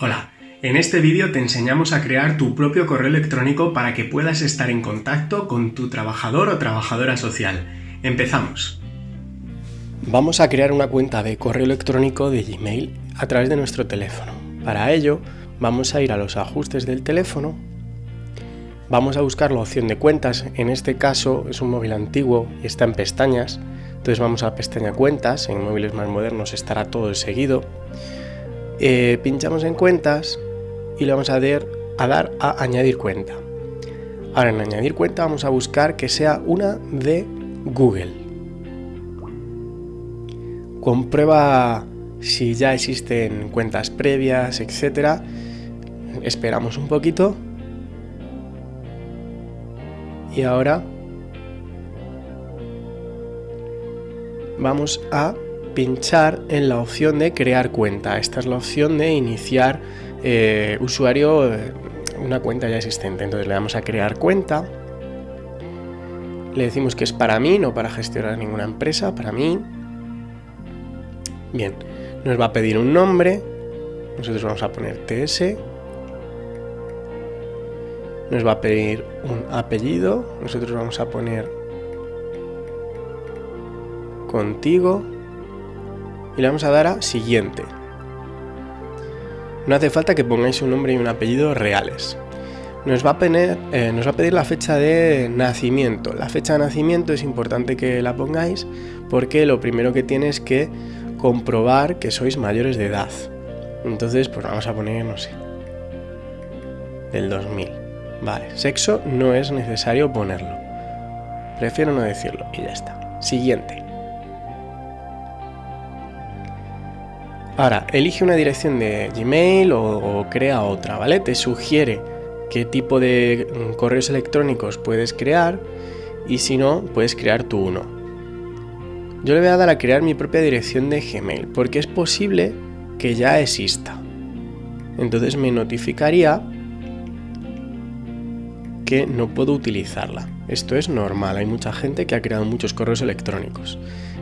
Hola, en este vídeo te enseñamos a crear tu propio correo electrónico para que puedas estar en contacto con tu trabajador o trabajadora social. Empezamos. Vamos a crear una cuenta de correo electrónico de Gmail a través de nuestro teléfono. Para ello, vamos a ir a los ajustes del teléfono, vamos a buscar la opción de cuentas, en este caso es un móvil antiguo y está en pestañas, entonces vamos a la pestaña cuentas, en móviles más modernos estará todo seguido, eh, pinchamos en cuentas y le vamos a dar, a dar a añadir cuenta. Ahora en añadir cuenta vamos a buscar que sea una de Google. Comprueba si ya existen cuentas previas, etcétera. Esperamos un poquito. Y ahora vamos a pinchar en la opción de crear cuenta. Esta es la opción de iniciar eh, usuario eh, una cuenta ya existente. Entonces le damos a crear cuenta. Le decimos que es para mí, no para gestionar ninguna empresa, para mí. Bien, nos va a pedir un nombre. Nosotros vamos a poner TS. Nos va a pedir un apellido. Nosotros vamos a poner contigo y le vamos a dar a siguiente. No hace falta que pongáis un nombre y un apellido reales. Nos va, a eh, nos va a pedir la fecha de nacimiento. La fecha de nacimiento es importante que la pongáis porque lo primero que tiene es que comprobar que sois mayores de edad. Entonces, pues vamos a poner, no sé, del 2000. Vale, sexo no es necesario ponerlo. Prefiero no decirlo y ya está. Siguiente. Ahora, elige una dirección de Gmail o, crea otra, ¿vale? Te sugiere qué tipo de mm, correos electrónicos puedes crear y si no, puedes crear tú uno. Yo le voy a dar a crear mi propia dirección de Gmail porque es posible que ya exista. Entonces me notificaría que no puedo utilizarla. Esto es normal, hay mucha gente que ha creado muchos correos electrónicos.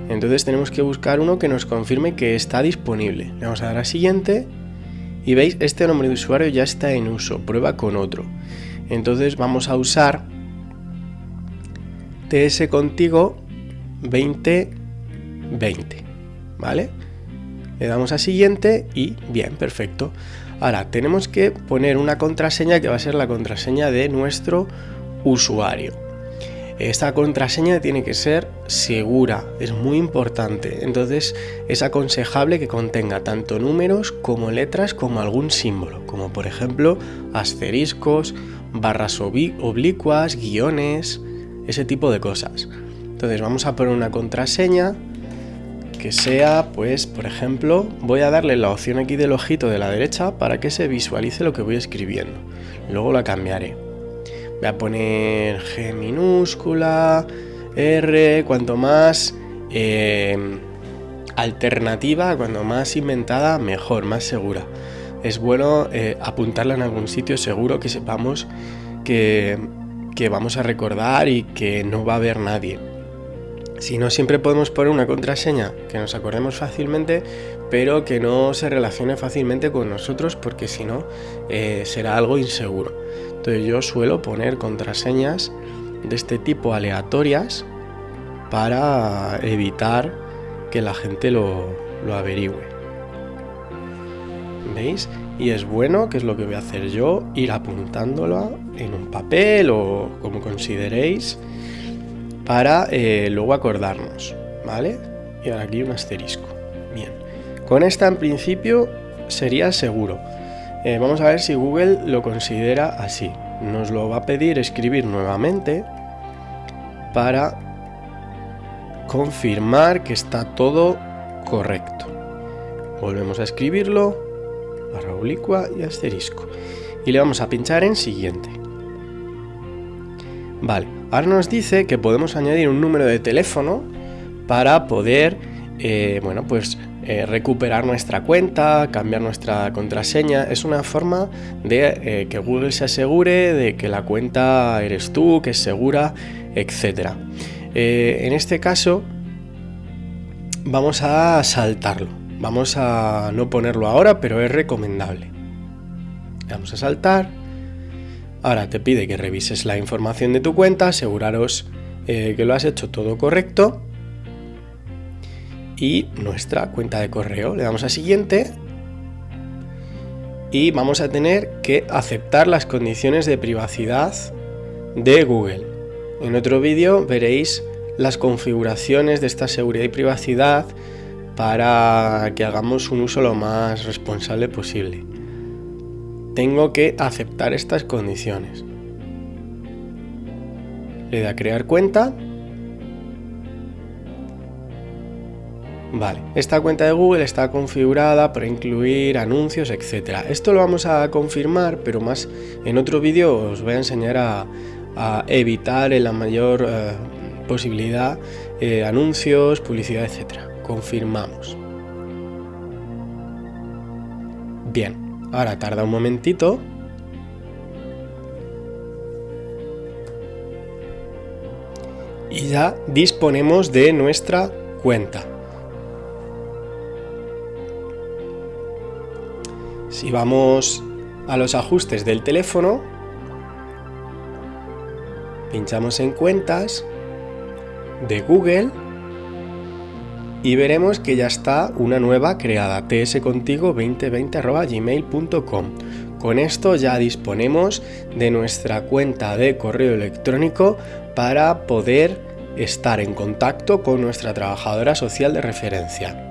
Entonces tenemos que buscar uno que nos confirme que está disponible. Le vamos a dar a siguiente y veis, este nombre de usuario ya está en uso, prueba con otro. Entonces vamos a usar TS contigo 2020, ¿vale? Le damos a siguiente y bien, perfecto. Ahora tenemos que poner una contraseña que va a ser la contraseña de nuestro usuario. Esta contraseña tiene que ser segura, es muy importante. Entonces es aconsejable que contenga tanto números como letras como algún símbolo, como por ejemplo asteriscos, barras oblicuas, guiones, ese tipo de cosas. Entonces vamos a poner una contraseña que sea, pues, por ejemplo, voy a darle la opción aquí del ojito de la derecha para que se visualice lo que voy escribiendo. Luego la cambiaré. Voy a poner G minúscula, R, cuanto más em, alternativa, cuanto más inventada, mejor, más segura. Es bueno eh, apuntarla en algún sitio seguro que sepamos que, que vamos a recordar y que no va a haber nadie. Si no, siempre podemos poner una contraseña que nos acordemos fácilmente, pero que no se relacione fácilmente con nosotros, porque si no, eh, será algo inseguro. Entonces yo suelo poner contraseñas de este tipo aleatorias para evitar que la gente lo, averigüe. ¿Veis? Y es bueno, que es lo que voy a hacer yo, ir apuntándolo en un papel o como consideréis para eh, luego acordarnos, ¿vale? Y ahora aquí un asterisco. Bien, con esta en principio sería seguro. Eh, vamos a ver si Google lo considera así. Nos lo va a pedir escribir nuevamente para confirmar que está todo correcto. Volvemos a escribirlo, barra oblicua y asterisco. Y le vamos a pinchar en siguiente. Vale, ahora nos dice que podemos añadir un número de teléfono para poder, eh, bueno, pues eh, recuperar nuestra cuenta, cambiar nuestra contraseña. Es una forma de eh, que Google se asegure de que la cuenta eres tú, que es segura, etc. En este caso vamos a saltarlo. Vamos a no ponerlo ahora, pero es recomendable. Le damos a saltar. Ahora te pide que revises la información de tu cuenta, aseguraros eh, que lo has hecho todo correcto. Y nuestra cuenta de correo. Le damos a siguiente. Y vamos a tener que aceptar las condiciones de privacidad de Google. En otro vídeo veréis las configuraciones de esta seguridad y privacidad para que hagamos un uso lo más responsable posible. Tengo que aceptar estas condiciones. Le doy a crear cuenta. Vale, esta cuenta de Google está configurada para incluir anuncios, etc. Esto lo vamos a confirmar, pero más en otro vídeo os voy a enseñar a, evitar en la mayor eh, posibilidad eh, anuncios, publicidad, etc. Confirmamos. Bien, ahora tarda un momentito. Y ya disponemos de nuestra cuenta. Si vamos a los ajustes del teléfono, pinchamos en cuentas de Google y veremos que ya está una nueva creada, tscontigo2020.gmail.com. Con esto ya disponemos de nuestra cuenta de correo electrónico para poder estar en contacto con nuestra trabajadora social de referencia.